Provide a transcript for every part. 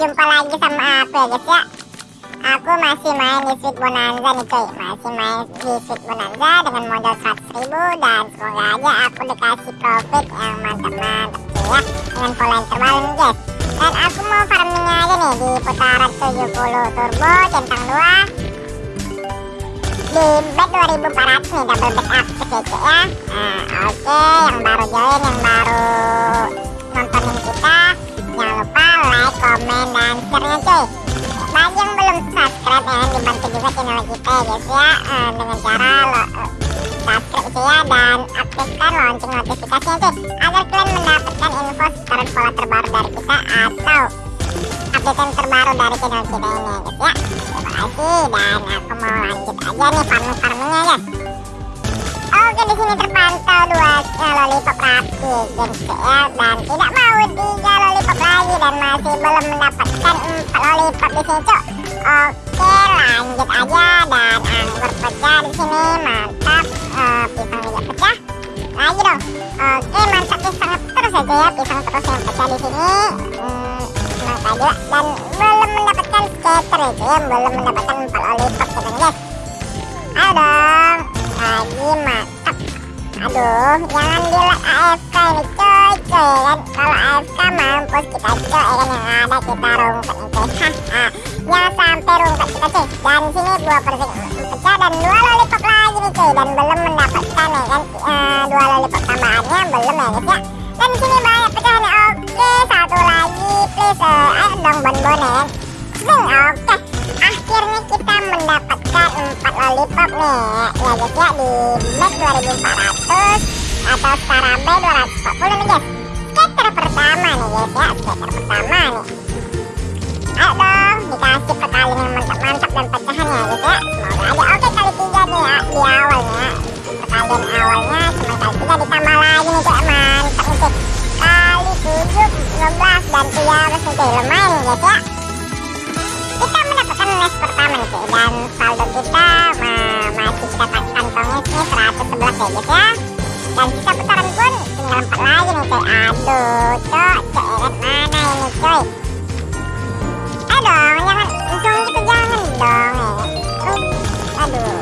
jumpa lagi sama aku ya guys ya. Aku masih main di Sweet Bonanza nih cuy. Masih main di Sweet Bonanza dengan modal 100 ribu Dan semoga aja aku dikasih profit yang mantap-mantap cuy ya. Dengan pola yang terbaru nih guys Dan aku mau farmingnya aja nih di putaran 70 turbo centang 2 di bet 2400 nih double backup kece ya. Nah, oke okay, yang baru join yang baru like comment dan share nya cuy bagi yang belum subscribe ya dibantu juga channel kita ya guys ya uh, dengan cara lo, uh, subscribe cuy ya dan aktifkan lonceng notifikasinya cuy agar kalian mendapatkan info sekarang pola terbaru dari kita atau update terbaru dari channel kita ini ya. Guys ya terima kasih dan aku mau lanjut aja nih farming farmingnya ya Oke di sini terpantau dua uh, lollipop rapi guys ya dan tidak mau tiga lollipop lagi dan masih belum mendapatkan empat lollipop di sini cok Oke lanjut aja dan anggur pecah di sini. Mantap. Uh, pisang juga pecah. Lagi dong. Oke mantap pisang terus aja ya pisang terus yang pecah di sini. Hmm, juga. Dan belum mendapatkan scatter itu ya belum mendapatkan empat lollipop gitu guys. Ayo dong. lagi mantap jangan di AFK ini coy coy kan kalau AFK mampus kita coy kan yang ada kita rungkat nih coy jangan sampai rungkat kita coy dan sini dua persen pecah dan dua lollipop lagi nih coy dan belum mendapatkan ya kan uh, dua lollipop tambahannya belum ya guys ya dan sini banyak pecahan oke satu lagi please. Uh, ayo dong bonbon ya. Zing, oke. Akhirnya kita mendapatkan empat lollipop nih ya guys ya di bag 2400 atau Scarabe 240 nih guys. Skater pertama nih guys ya skater pertama nih. Ayo dong dikasih perkalian yang mantap-mantap dan pecahan ya guys ya. Semoga aja. Oke kali tiga nih ya di awalnya perkalian awalnya cuma kali tiga ditambah lagi nih cek mantap nih kali tujuh 15 dan 13 nih lumayan guys ya nest pertama nih cek dan saldo kita masih kita kantongnya sini 111 ya guys ya. Dan sisa putaran pun tinggal 4 lagi nih coy aduh cok cek mana ini ayo dong jangan langsung gitu jangan dong ya aduh.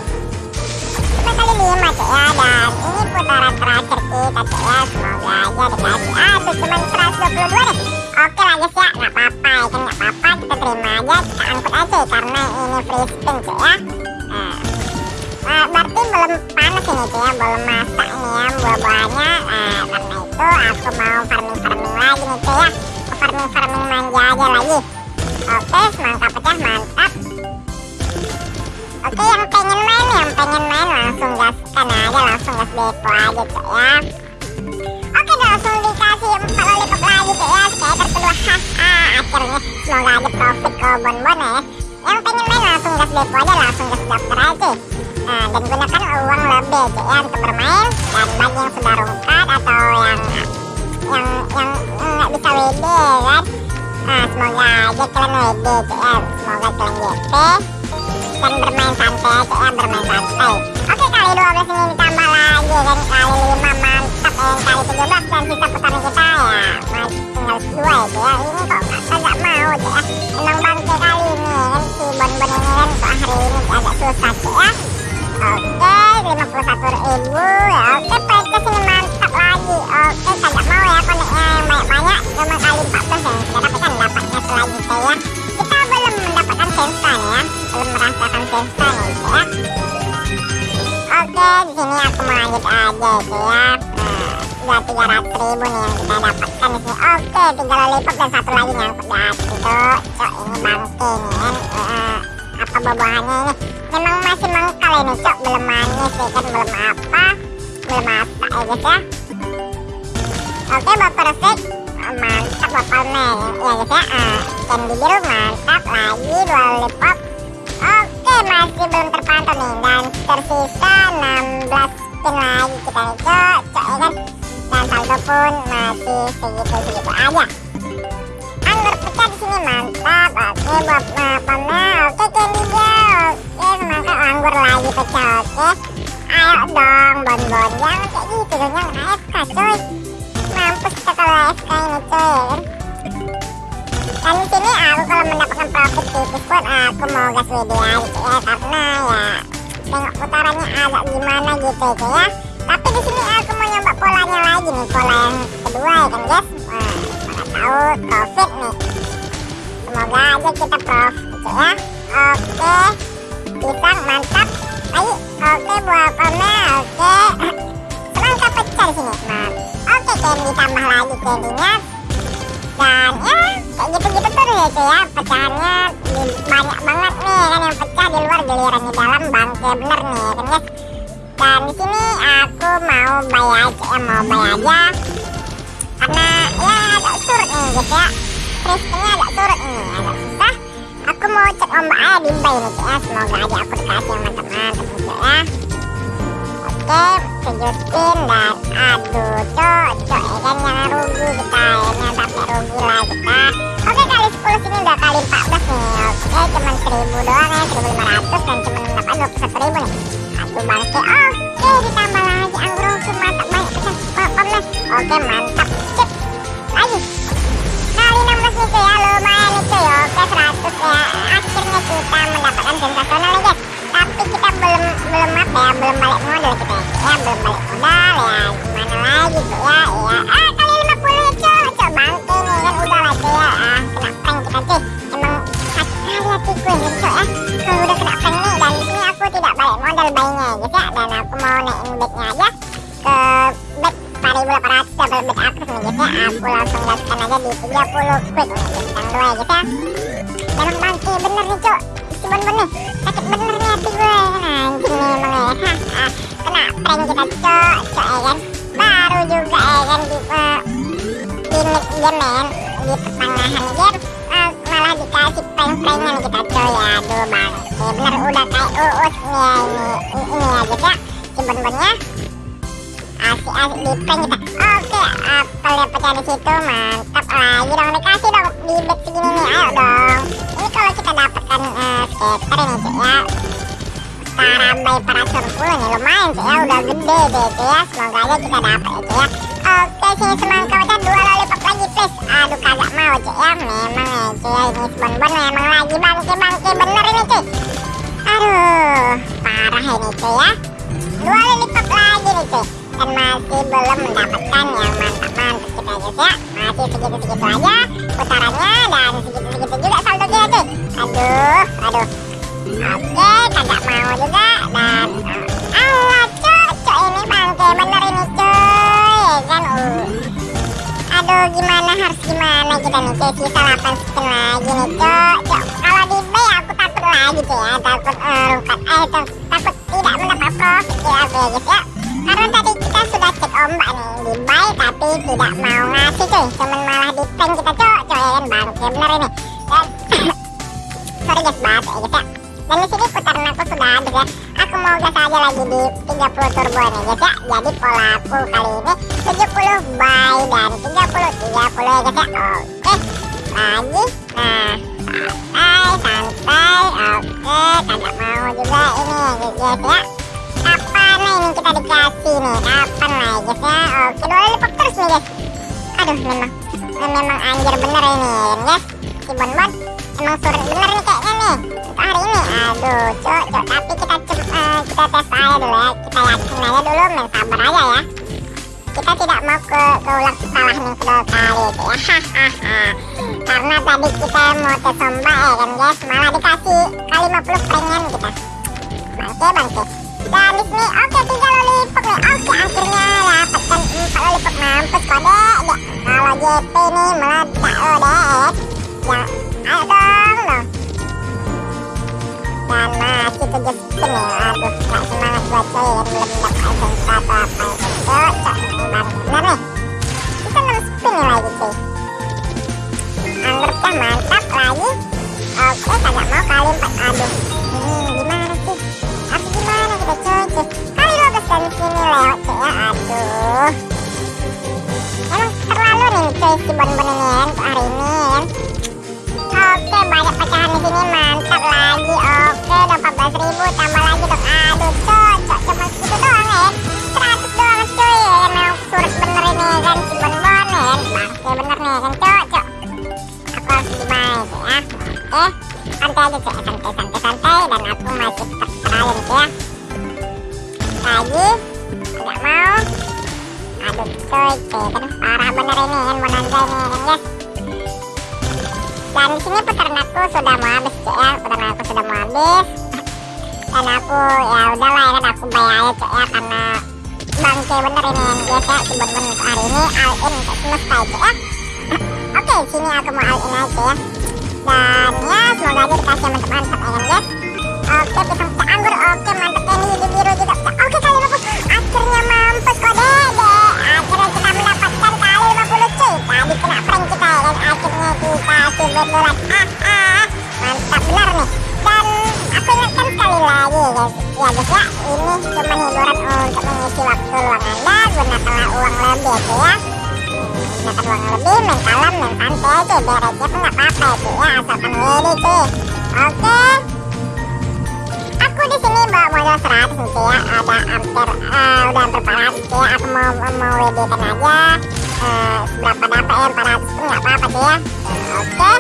Cuma kali 5 cek ya. Dan ini putaran terakhir kita cek ya. Semoga aja dikasih. Aduh cuma 122 nih oke lah guys ya. Nggak apa-apa ya kan? Nggak apa-apa kita terima aja kita angkut aja karena ini free spin cek ya nah, berarti belum panas ini cek ya? Belum masak ini ya buah-buahnya nah karena itu aku mau farming-farming lagi nih cek ya. Farming-farming manja aja lagi. Oke semangka pecah mantap. Oke yang pengen main yang pengen main langsung gaskan aja langsung gas depo aja cok ya. Oke langsung dikasih skater kedua haha akhirnya semoga aja profit ke bonbon ya yang pengen main langsung gas depo aja langsung gas daftar aja nah, dan gunakan uang lebih cok ya untuk bermain dan bagi yang sudah rungkat atau yang yang yang nggak bisa WD kan nah semoga aja kalian WD cok ya semoga kalian GP dan bermain santai aja ya bermain santai oke kali 12 ini ditambah kali 17 dan sisa putaran kita ya tinggal 2 itu ya ini kok agak mau aja ya emang bangke kali ini kan si bon-bon ini kan kok hari ini agak susah sih ya oke 51 ribu ya oke purchase ini mantap lagi oke kagak mau ya koneknya yang banyak-banyak cuma kali 14 ya kita dapatkan dapatnya selanjutnya ya kita belum mendapatkan sensa ya belum merasakan sensa nih ya oke di sini aku mau lanjut aja itu ya nah, udah 300 ribu nih yang kita dapatkan di sini oke tiga lollipop dan satu lagi nyangkut atas itu cok ini bangke nih kan uh, apa buah-buahannya ini memang masih mengkal ini cok belum manis ya kan belum apa belum masak ya guys ya oke bapak resik mantap bapak men ya guys ya uh, candy biru mantap lagi dua lollipop oke masih belum terpantau nih dan tersisa 16 spin lagi kita nih cok cok ya kan dan saldo pun masih segitu-segitu aja. Anggur pecah di sini mantap. Oke buat pamer oke candy oke semangka anggur lagi pecah oke. Ayo dong bon-bon jangan kayak gitu dong jangan AFK coy mampus kita kalau AFK ini kan dan di sini aku profit tipis pun aku mau gas WD aja ya karena ya tengok putarannya agak gimana gitu ya ya. Tapi di sini lagi nih pola yang kedua ya kan guys? Wah mana tahu profit nih. Semoga aja kita profit gitu ya. Oke pisang mantap. Ayo oke buah palme oke. Semangka pecah di sini nah oke candy tambah lagi candynya. Dan ya kayak gitu-gitu terus ya cuy ya. Pecahannya banyak banget nih kan yang pecah di luar giliran di dalam bangke bener nih kan guys dan di sini aku mau bayar aja ya mau bayar aja. Karena ya agak surut nih guys ya. Kristennya agak surut nih agak susah aku mau cek ombak aja di bay nih ya. Semoga aja aku dikasih yang mantap-mantap nih ya. Oke spin dan aduh cok cok ya kan jangan rugi kita ya sampai rugi lah kita oke kali 10 sini udah kali 14 nih. Oke cuman 1000 doang ya. 1500 dan cuman mendapat 21 ribu nih aduh bangke oke ditambah lagi anggur mantap banyak pesan. Oke mantap. Lagi. Kali 16 nih cuy ya lumayan nih cuy oke 100 4800 double back aktif nih guys ya. Aku langsung gaskan aja di 30 quick yang dua ya guys ya. Memang bangke bener nih cok bon nih. Sakit bener nih hati gue. Nah anjing nih emang ya ah, kena prank kita cok cok ya kan? Baru juga ya kan di uh, di mid game di pertengahan game uh, malah dikasih prank-pranknya nih kita cok ya aduh bang. Ya bener. Udah kayak uus nih ya ini ini, ini ya ya si bon asik-asik di prank kita. Oke apel yang pecah di situ mantap lagi dong. Dikasih dong di back segini nih ayo dong. Ini kalau kita dapatkan uh, skater ini cek ya. Karabai para surpul nih lumayan cek ya. Udah gede deh cek ya. Semoga aja kita dapat ya cek ya. Oke sini semangka udah dua lollipop lagi please. Aduh kagak mau cek ya. Memang ya cek ya ini bon-bon memang lagi bangke bangke bener ini cek aduh parah ini cek ya. Dua lollipop lagi nih cek dan masih belum mendapatkan yang mantap-mantap kita guys ya. Masih segitu-segitu aja putarannya dan segitu-segitu juga saldonya cuy aduh aduh. Oke kagak mau juga dan Allah cocok ini bangke bener ini cuy. Kan? Uh. aduh gimana harus gimana kita nih cuy? Sisa 8 spin lagi nih cocok kalau di B aku takut lagi cuy ya. Takut uh, rukat eh takut tidak mendapat profit ya ya guys ya. Karena tadi kita sudah cek ombak nih di buy tapi tidak mau ngasih cuy. Cuman malah di prank kita cok coy ya kan bangke bener ini. Dan sorry guys batuk ya guys ya. Dan di sini putaran aku sudah habis ya. Aku mau gas aja lagi di 30 turbo nih guys ya. Jadi pola aku kali ini 70 buy dan 30 30 ya guys ya. Oke. Lagi. Nah santai santai. Oke kagak mau juga ini guys ya. Kapan nih ini kita dikasih nih? Kapan oke dua lipat terus nih guys. Aduh memang. Memang anjir bener ini guys si bon bon emang surut bener nih kayaknya nih. Untuk hari ini. Aduh cok cok. Tapi kita cep, uh, kita tes aja dulu ya. Kita yakin aja dulu men sabar aja ya. Kita tidak mau ke keulang salah nih kedua kali itu ya. Karena tadi kita mau tes ombak ya kan guys. Malah dikasih kali 50 prank kita bangke bangke di sini oke tiga lollipop nih. Oke akhirnya dapatkan empat lollipop mampus kode dek kalau JP nih meledak lo dek ya ayo dong dong dan masih tujuh spin nih aduh gak semangat coy ya belum dapat item atau apa itu cocok nih bang bener nih. Kita 6 spin nih lagi cuy. Anggapnya mantap lagi. Oke kagak mau kali 4 aduh cuy kali 12 dan sini lewat cuy ya aduh emang terlalu nih cuy si ya untuk hari ini ya Oke banyak pecahan di sini mantap lagi oke udah 14 ribu tambah lagi dong aduh cuma segitu doang ya 100 doang cuy ya kan memang surut bener ini ya kan si ya kan bener nih ya kan aku harus ya oke santai aja santai santai dan aku masih ya ya lagi nggak mau aduh coy cuy kan parah bener ini kan bonanza ini kan guys dan sini peternakku sudah mau habis cuy ya peternakku sudah mau habis dan aku ya udahlah ya kan aku bayar aja ya karena bangke bener ini kan guys ya bener-bener hari ini all in untuk semesta ya oke sini aku mau all in aja ya dan ya semoga aja dikasih mantap-mantap ya kan guys oke pisang pecah anggur oke mantap ini hijau biru juga. Oke kali 50 akhirnya mampus kok dede akhirnya kita mendapatkan kali 50 cuy. Tadi kena prank kita ya kan? Akhirnya dikasih betulan ah ah mantap benar nih. Dan aku ingatkan sekali lagi guys. Ya guys ya ini cuma hiburan untuk mengisi waktu luang anda gunakanlah uang lebih cuy ya. Gunakan uang lebih main kalem main santai biar aja pun nggak apa-apa ya cuy ya asalkan ready cuy. Oke di sini bawa modal 100 nih cuy ya. Ada hampir uh, udah hampir 400 cuy ya. Aku mau mau WD kan aja. Uh, seberapa dapat ya? 400 pun nggak apa-apa cuy ya. Uh, oke.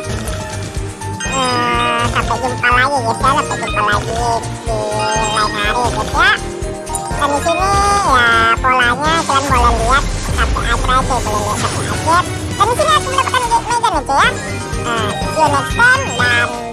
Uh, sampai jumpa lagi guys ya. Sampai jumpa lagi di lain hari guys ya. Dan di sini ya polanya kalian boleh lihat sampai akhir aja boleh lihat sampai akhir dan di sini aku mendapatkan meja nih cuy ya. Uh, see you next time